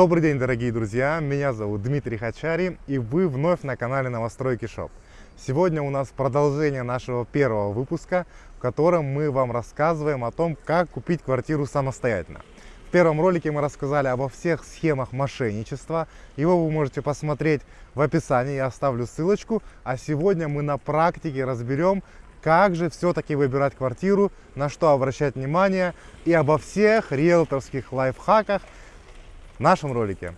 Добрый день, дорогие друзья! Меня зовут Дмитрий Хачари, и вы вновь на канале Новостройки Шоп. Сегодня у нас продолжение нашего первого выпуска, в котором мы вам рассказываем о том, как купить квартиру самостоятельно. В первом ролике мы рассказали обо всех схемах мошенничества. Его вы можете посмотреть в описании, я оставлю ссылочку. А сегодня мы на практике разберем, как же все-таки выбирать квартиру, на что обращать внимание и обо всех риэлторских лайфхаках, в нашем ролике.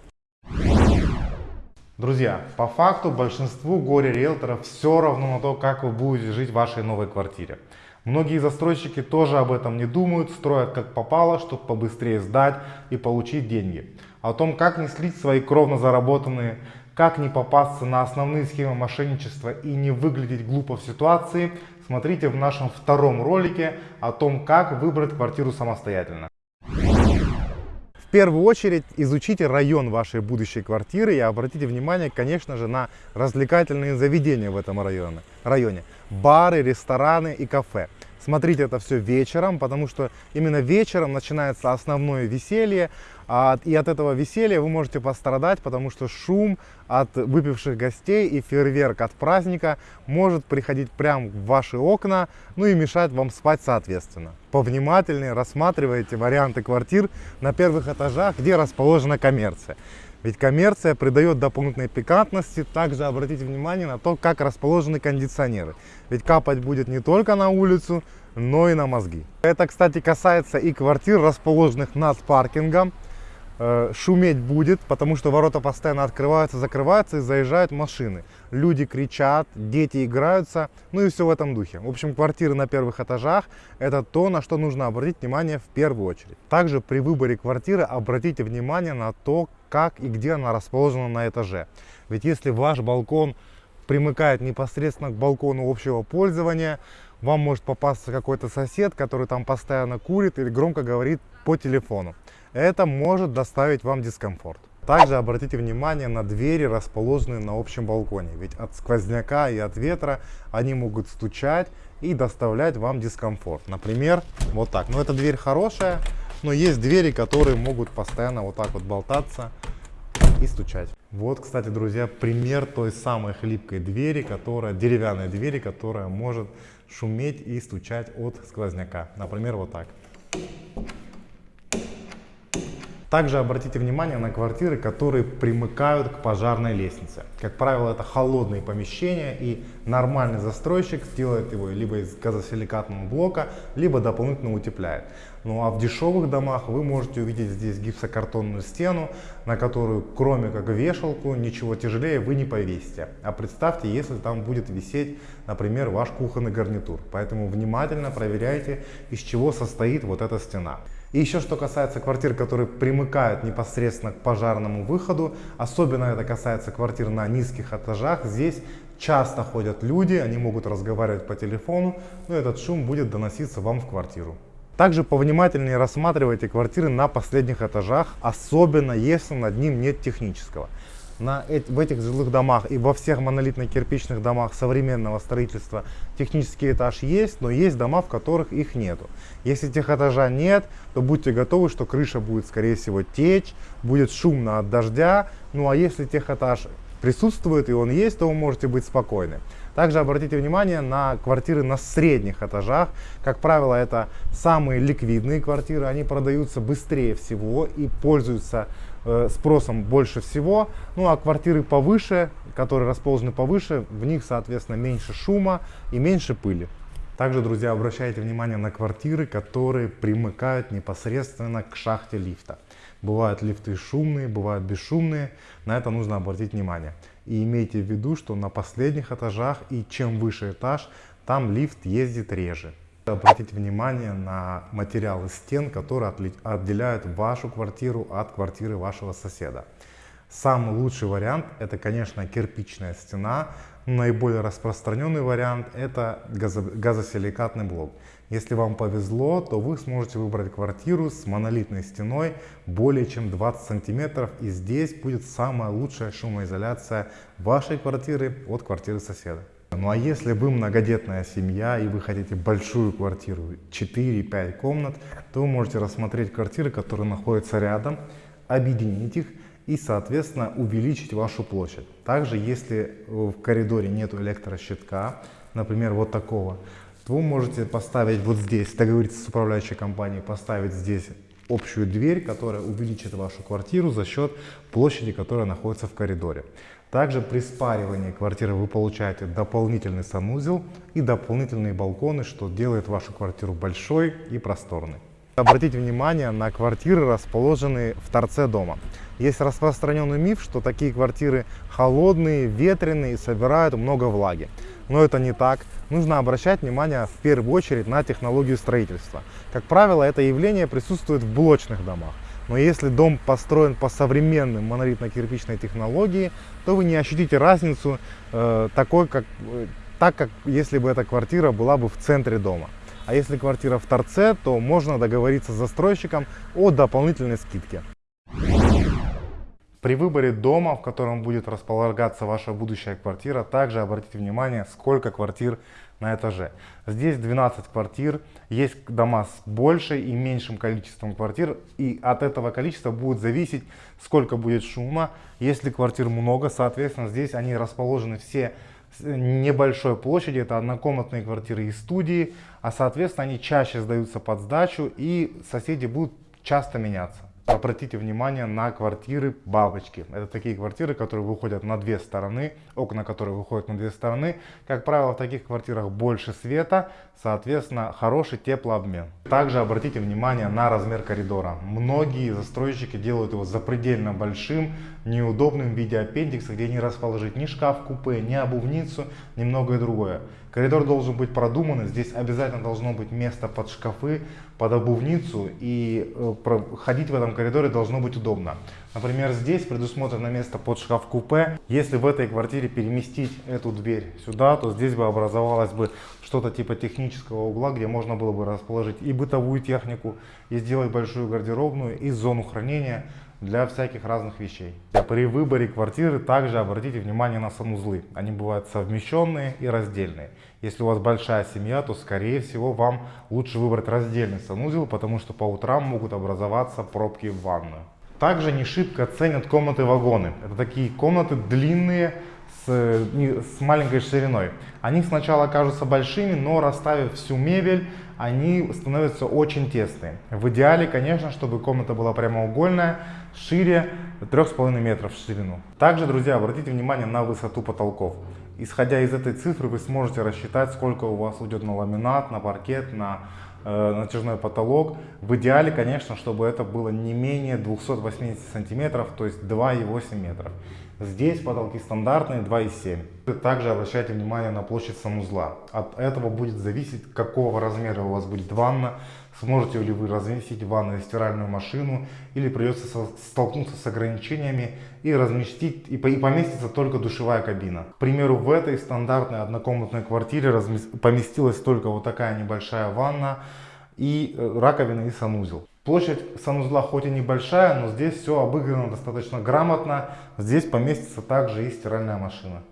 Друзья, по факту большинству горе-риэлторов все равно на то, как вы будете жить в вашей новой квартире. Многие застройщики тоже об этом не думают, строят как попало, чтобы побыстрее сдать и получить деньги. О том, как не слить свои кровно заработанные, как не попасться на основные схемы мошенничества и не выглядеть глупо в ситуации, смотрите в нашем втором ролике о том, как выбрать квартиру самостоятельно первую очередь изучите район вашей будущей квартиры и обратите внимание, конечно же, на развлекательные заведения в этом районе. районе. Бары, рестораны и кафе. Смотрите это все вечером, потому что именно вечером начинается основное веселье, и от этого веселья вы можете пострадать, потому что шум от выпивших гостей и фейерверк от праздника может приходить прямо в ваши окна, ну и мешать вам спать соответственно. Повнимательнее рассматривайте варианты квартир на первых этажах, где расположена коммерция. Ведь коммерция придает дополнительной пикантности. Также обратите внимание на то, как расположены кондиционеры. Ведь капать будет не только на улицу, но и на мозги. Это, кстати, касается и квартир, расположенных над паркингом. Э, шуметь будет, потому что ворота постоянно открываются, закрываются и заезжают машины. Люди кричат, дети играются, ну и все в этом духе. В общем, квартиры на первых этажах – это то, на что нужно обратить внимание в первую очередь. Также при выборе квартиры обратите внимание на то, как и где она расположена на этаже. Ведь если ваш балкон примыкает непосредственно к балкону общего пользования, вам может попасться какой-то сосед, который там постоянно курит или громко говорит по телефону. Это может доставить вам дискомфорт. Также обратите внимание на двери, расположенные на общем балконе, ведь от сквозняка и от ветра они могут стучать и доставлять вам дискомфорт. Например, вот так. Но эта дверь хорошая, но есть двери, которые могут постоянно вот так вот болтаться и стучать. Вот, кстати, друзья, пример той самой хлипкой двери, которая, деревянной двери, которая может шуметь и стучать от сквозняка. Например, вот так. Также обратите внимание на квартиры, которые примыкают к пожарной лестнице. Как правило, это холодные помещения, и нормальный застройщик делает его либо из газосиликатного блока, либо дополнительно утепляет. Ну а в дешевых домах вы можете увидеть здесь гипсокартонную стену, на которую кроме как вешалку ничего тяжелее вы не повесите. А представьте, если там будет висеть, например, ваш кухонный гарнитур. Поэтому внимательно проверяйте, из чего состоит вот эта стена. И еще что касается квартир, которые примыкают непосредственно к пожарному выходу, особенно это касается квартир на низких этажах, здесь часто ходят люди, они могут разговаривать по телефону, но этот шум будет доноситься вам в квартиру. Также повнимательнее рассматривайте квартиры на последних этажах, особенно если над ним нет технического на, в этих жилых домах и во всех монолитно-кирпичных домах современного строительства технический этаж есть, но есть дома, в которых их нету. Если тех этажа нет, то будьте готовы, что крыша будет, скорее всего, течь, будет шумно от дождя. Ну а если тех этаж присутствует и он есть, то вы можете быть спокойны. Также обратите внимание на квартиры на средних этажах. Как правило, это самые ликвидные квартиры. Они продаются быстрее всего и пользуются Э, спросом больше всего. Ну а квартиры повыше, которые расположены повыше, в них, соответственно, меньше шума и меньше пыли. Также, друзья, обращайте внимание на квартиры, которые примыкают непосредственно к шахте лифта. Бывают лифты шумные, бывают бесшумные, на это нужно обратить внимание. И имейте в виду, что на последних этажах и чем выше этаж, там лифт ездит реже. Обратите внимание на материалы стен, которые отделяют вашу квартиру от квартиры вашего соседа. Самый лучший вариант это, конечно, кирпичная стена. Наиболее распространенный вариант это газосиликатный блок. Если вам повезло, то вы сможете выбрать квартиру с монолитной стеной более чем 20 сантиметров. И здесь будет самая лучшая шумоизоляция вашей квартиры от квартиры соседа. Ну а если вы многодетная семья и вы хотите большую квартиру, 4-5 комнат, то вы можете рассмотреть квартиры, которые находятся рядом, объединить их и, соответственно, увеличить вашу площадь. Также, если в коридоре нет электрощитка, например, вот такого, то вы можете поставить вот здесь, договориться с управляющей компанией, поставить здесь общую дверь, которая увеличит вашу квартиру за счет площади, которая находится в коридоре. Также при спаривании квартиры вы получаете дополнительный санузел и дополнительные балконы, что делает вашу квартиру большой и просторной. Обратите внимание на квартиры, расположенные в торце дома. Есть распространенный миф, что такие квартиры холодные, ветреные и собирают много влаги. Но это не так. Нужно обращать внимание в первую очередь на технологию строительства. Как правило, это явление присутствует в блочных домах. Но если дом построен по современным монолитно-кирпичной технологии, то вы не ощутите разницу э, такой, как, э, так, как если бы эта квартира была бы в центре дома. А если квартира в торце, то можно договориться с застройщиком о дополнительной скидке. При выборе дома, в котором будет располагаться ваша будущая квартира, также обратите внимание, сколько квартир на этаже. Здесь 12 квартир, есть дома с большей и меньшим количеством квартир, и от этого количества будет зависеть, сколько будет шума. Если квартир много, соответственно, здесь они расположены все небольшой площади, это однокомнатные квартиры и студии, а соответственно они чаще сдаются под сдачу и соседи будут часто меняться. Обратите внимание на квартиры бабочки. Это такие квартиры, которые выходят на две стороны, окна которые выходят на две стороны. Как правило, в таких квартирах больше света, соответственно, хороший теплообмен. Также обратите внимание на размер коридора. Многие застройщики делают его запредельно большим, неудобным в виде аппендикса, где не расположить ни шкаф-купе, ни обувницу, ни многое другое. Коридор должен быть продуманный, здесь обязательно должно быть место под шкафы, под обувницу и э, ходить в этом коридоре должно быть удобно. Например, здесь предусмотрено место под шкаф-купе. Если в этой квартире переместить эту дверь сюда, то здесь бы образовалось бы что-то типа технического угла, где можно было бы расположить и бытовую технику, и сделать большую гардеробную, и зону хранения для всяких разных вещей. При выборе квартиры также обратите внимание на санузлы. Они бывают совмещенные и раздельные. Если у вас большая семья, то скорее всего вам лучше выбрать раздельный санузел, потому что по утрам могут образоваться пробки в ванную. Также не шибко ценят комнаты-вагоны. Это такие комнаты длинные, с, с маленькой шириной. Они сначала кажутся большими, но расставив всю мебель, они становятся очень тесные. В идеале, конечно, чтобы комната была прямоугольная, шире 3,5 метров в ширину. Также, друзья, обратите внимание на высоту потолков. Исходя из этой цифры, вы сможете рассчитать, сколько у вас уйдет на ламинат, на паркет, на э, натяжной потолок. В идеале, конечно, чтобы это было не менее 280 сантиметров, то есть 2,8 метров. Здесь потолки стандартные 2,7. Также обращайте внимание на площадь санузла. От этого будет зависеть, какого размера у вас будет ванна, сможете ли вы разместить в ванной стиральную машину или придется столкнуться с ограничениями и разместить и поместится только душевая кабина. К примеру, в этой стандартной однокомнатной квартире поместилась только вот такая небольшая ванна и э, раковина и санузел. Площадь санузла хоть и небольшая, но здесь все обыграно достаточно грамотно. Здесь поместится также и стиральная машина.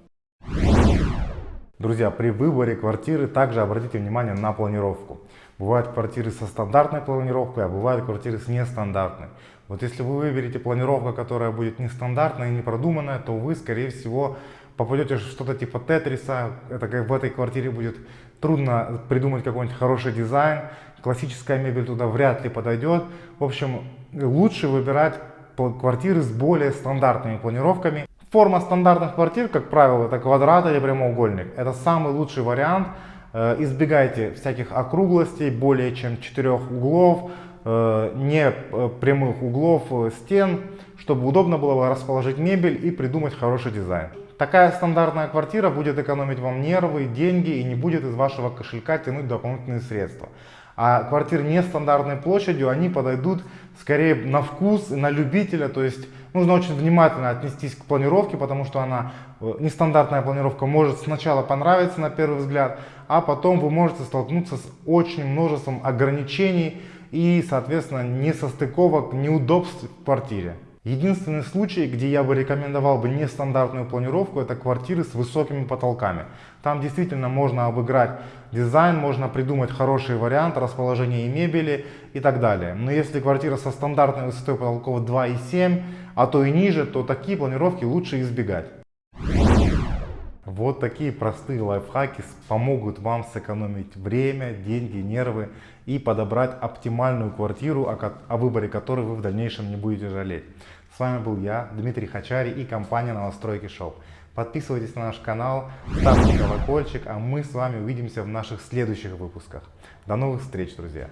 Друзья, при выборе квартиры также обратите внимание на планировку. Бывают квартиры со стандартной планировкой, а бывают квартиры с нестандартной. Вот если вы выберете планировку, которая будет нестандартная и не продуманная, то вы, скорее всего, попадете что-то типа тетриса. Это как в этой квартире будет трудно придумать какой-нибудь хороший дизайн классическая мебель туда вряд ли подойдет. В общем, лучше выбирать квартиры с более стандартными планировками. Форма стандартных квартир, как правило, это квадрат или прямоугольник. Это самый лучший вариант. Э, избегайте всяких округлостей, более чем четырех углов, э, не э, прямых углов стен, чтобы удобно было расположить мебель и придумать хороший дизайн. Такая стандартная квартира будет экономить вам нервы, деньги и не будет из вашего кошелька тянуть дополнительные средства. А квартиры нестандартной площадью, они подойдут скорее на вкус, на любителя. То есть нужно очень внимательно отнестись к планировке, потому что она, э, нестандартная планировка может сначала понравиться на первый взгляд, а потом вы можете столкнуться с очень множеством ограничений и, соответственно, несостыковок, неудобств в квартире. Единственный случай, где я бы рекомендовал бы нестандартную планировку, это квартиры с высокими потолками. Там действительно можно обыграть дизайн, можно придумать хороший вариант расположения мебели и так далее. Но если квартира со стандартной высотой потолков 2,7, а то и ниже, то такие планировки лучше избегать. Вот такие простые лайфхаки помогут вам сэкономить время, деньги, нервы и подобрать оптимальную квартиру, о, о выборе которой вы в дальнейшем не будете жалеть. С вами был я, Дмитрий Хачари и компания Новостройки Шоу. Подписывайтесь на наш канал, ставьте колокольчик, а мы с вами увидимся в наших следующих выпусках. До новых встреч, друзья!